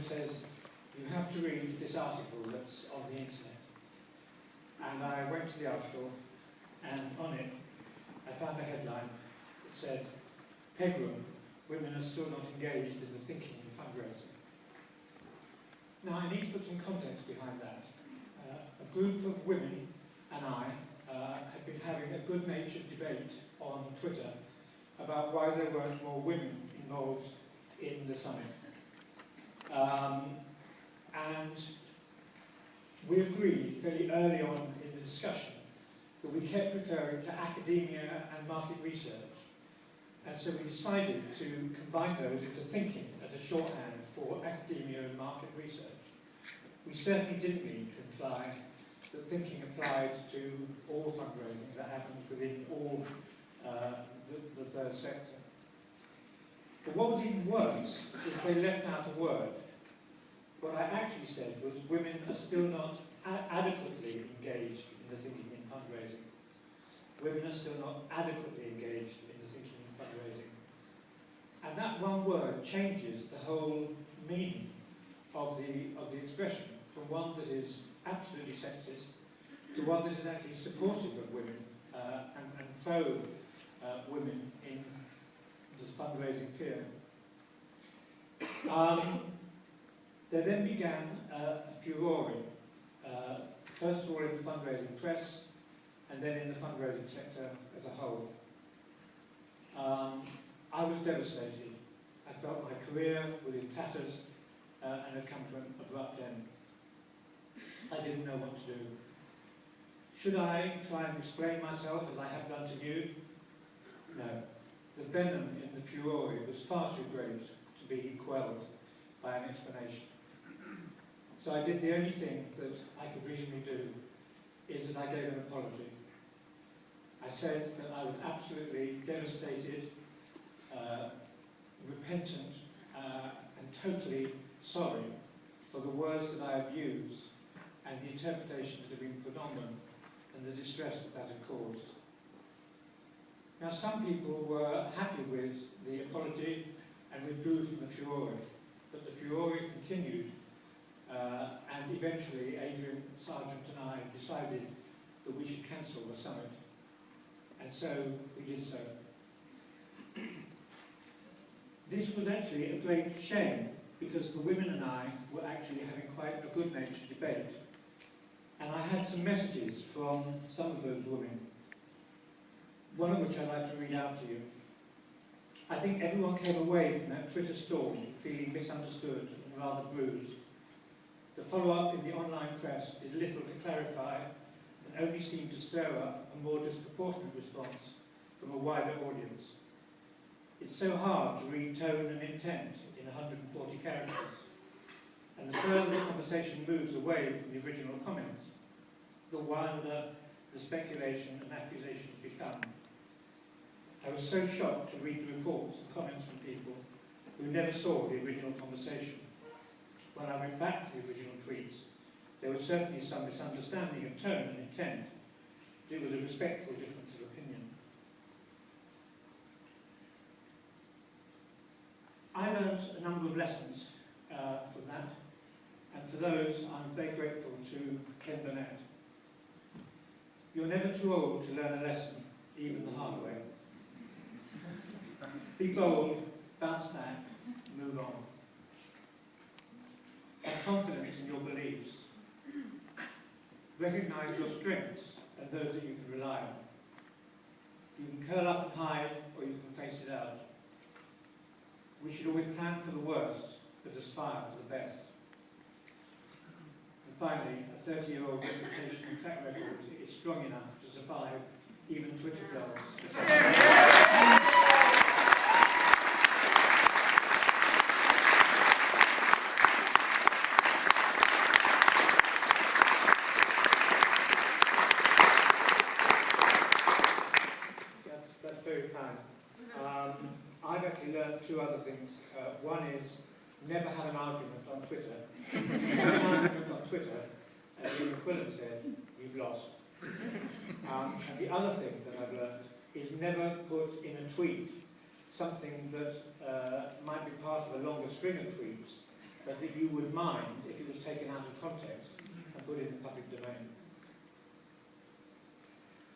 who says, you have to read this article that's on the internet. And I went to the article, and on it, I found a headline that said, Pegram, women are still not engaged in the thinking and fundraising. Now, I need to put some context behind that. Uh, a group of women and I uh, have been having a good-natured debate on Twitter about why there weren't more women involved in the summit. Um, and we agreed fairly early on in the discussion that we kept referring to academia and market research. And so we decided to combine those into thinking as a shorthand for academia and market research. We certainly didn't mean to imply that thinking applied to all fundraising that happens within all uh, the, the third sector. What was even worse is they left out a word. What I actually said was women are still not adequately engaged in the thinking in fundraising. Women are still not adequately engaged in the thinking in fundraising. And that one word changes the whole meaning of the, of the expression from one that is absolutely sexist to one that is actually supportive of women uh, and, and pro uh, women in fundraising fear. Um, there then began uh, a furore, uh, first of all in the fundraising press, and then in the fundraising sector as a whole. Um, I was devastated. I felt my career was in tatters uh, and had come to an abrupt end. I didn't know what to do. Should I try and explain myself as I have done to you? Venom in the furore was far too great to be quelled by an explanation. So I did the only thing that I could reasonably do, is that I gave an apology. I said that I was absolutely devastated, uh, repentant, uh, and totally sorry for the words that I have used and the interpretations that have been put on them and the distress that that had caused. Now some people were happy with the apology and withdrew from the furore, but the furore continued uh, and eventually Adrian Sargeant and I decided that we should cancel the summit. And so we did so. This was actually a great shame because the women and I were actually having quite a good-natured debate. And I had some messages from some of those women, one of which I'd like to read out to you. I think everyone came away from that Twitter storm feeling misunderstood and rather bruised. The follow-up in the online press did little to clarify and only seemed to stir up a more disproportionate response from a wider audience. It's so hard to read tone and intent in 140 characters, and the further the conversation moves away from the original comments, the wilder the speculation and accusations become. I was so shocked to read the reports and comments from people who never saw the original conversation. When I went back to the original tweets, there was certainly some misunderstanding of tone and intent. but It was a respectful difference of opinion. I learned a number of lessons uh, from that, and for those I'm very grateful to Ken Burnett. You're never too old to learn a lesson, even the hard way. Be bold, bounce back, move on. Have confidence in your beliefs. Recognize your strengths and those that you can rely on. You can curl up and hide, or you can face it out. We should always plan for the worst, but aspire for the best. And finally, a 30-year-old reputation and track record is strong enough to survive even Twitter girls. Two other things. Uh, one is never have an argument on Twitter. an argument on Twitter, as Ian MacQuillin said, you've lost. Um, and the other thing that I've learned is never put in a tweet something that uh, might be part of a longer string of tweets but that you would mind if it was taken out of context and put in the public domain.